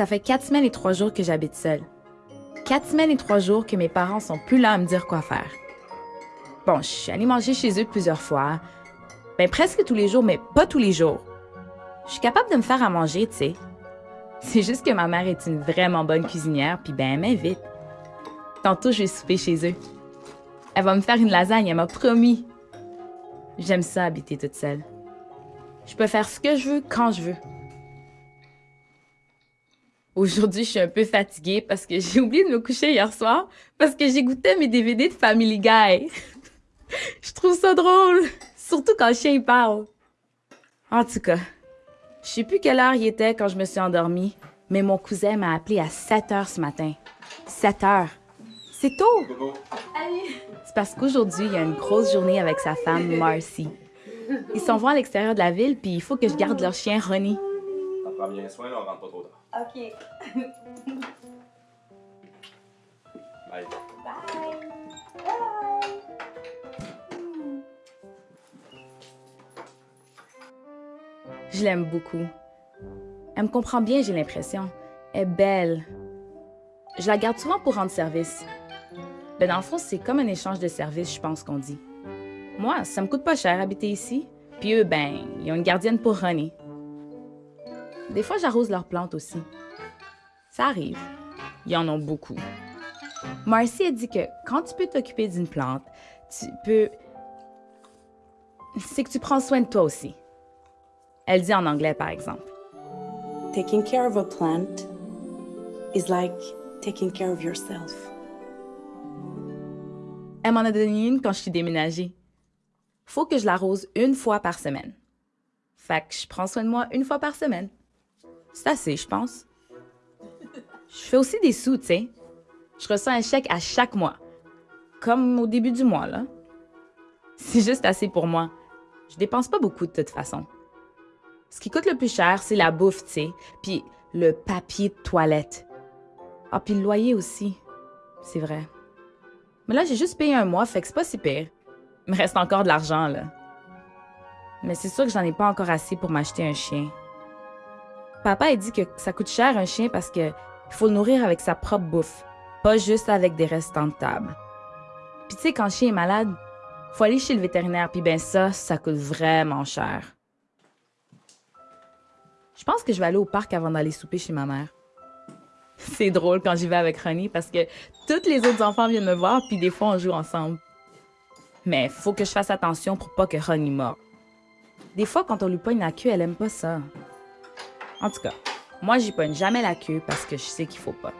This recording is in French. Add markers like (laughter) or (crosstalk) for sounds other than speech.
Ça fait quatre semaines et trois jours que j'habite seule. Quatre semaines et trois jours que mes parents sont plus là à me dire quoi faire. Bon, je suis allée manger chez eux plusieurs fois. Ben, presque tous les jours, mais pas tous les jours. Je suis capable de me faire à manger, tu sais. C'est juste que ma mère est une vraiment bonne cuisinière, puis ben, elle m'invite. Tantôt, je vais souper chez eux. Elle va me faire une lasagne, elle m'a promis. J'aime ça, habiter toute seule. Je peux faire ce que je veux quand je veux. Aujourd'hui, je suis un peu fatiguée parce que j'ai oublié de me coucher hier soir parce que j'écoutais mes DVD de Family Guy. (laughs) je trouve ça drôle, surtout quand le chien parle. En tout cas, je sais plus quelle heure il était quand je me suis endormie, mais mon cousin m'a appelé à 7 heures ce matin. 7 heures. C'est tôt. C'est parce qu'aujourd'hui, il y a une grosse journée avec sa femme, Marcy. Ils s'en vont à l'extérieur de la ville, puis il faut que je garde leur chien, Ronnie. T'en prends bien soin, là, on rentre pas trop tard. OK. Bye. Bye. Je l'aime beaucoup. Elle me comprend bien, j'ai l'impression. Elle est belle. Je la garde souvent pour rendre service. Ben dans le fond, c'est comme un échange de services, je pense qu'on dit. Moi, ça me coûte pas cher habiter ici. Puis eux, ben, ils ont une gardienne pour René. Des fois, j'arrose leurs plantes aussi. Ça arrive. Ils en ont beaucoup. Marcy a dit que quand tu peux t'occuper d'une plante, tu peux... C'est que tu prends soin de toi aussi. Elle dit en anglais, par exemple. Taking care of a plant is like taking care of yourself. Elle m'en a donné une quand je suis déménagée. Faut que je l'arrose une fois par semaine. Fait que je prends soin de moi une fois par semaine. C'est assez, je pense. Je fais aussi des sous, tu sais. Je reçois un chèque à chaque mois. Comme au début du mois, là. C'est juste assez pour moi. Je dépense pas beaucoup de toute façon. Ce qui coûte le plus cher, c'est la bouffe, tu sais. Puis le papier de toilette. Ah, puis le loyer aussi. C'est vrai. Mais là, j'ai juste payé un mois, fait que c'est pas si pire. Il me reste encore de l'argent, là. Mais c'est sûr que j'en ai pas encore assez pour m'acheter un chien. Papa a dit que ça coûte cher un chien parce que il faut le nourrir avec sa propre bouffe, pas juste avec des restants de table. Puis tu sais, quand le chien est malade, faut aller chez le vétérinaire, puis ben ça, ça coûte vraiment cher. Je pense que je vais aller au parc avant d'aller souper chez ma mère. (laughs) C'est drôle quand j'y vais avec Ronnie parce que tous les autres enfants viennent me voir, puis des fois on joue ensemble. Mais faut que je fasse attention pour pas que Ronnie morde. Des fois, quand on lui pogne la queue, elle aime pas ça. En tout cas, moi, j'y pogne jamais la queue parce que je sais qu'il faut pas.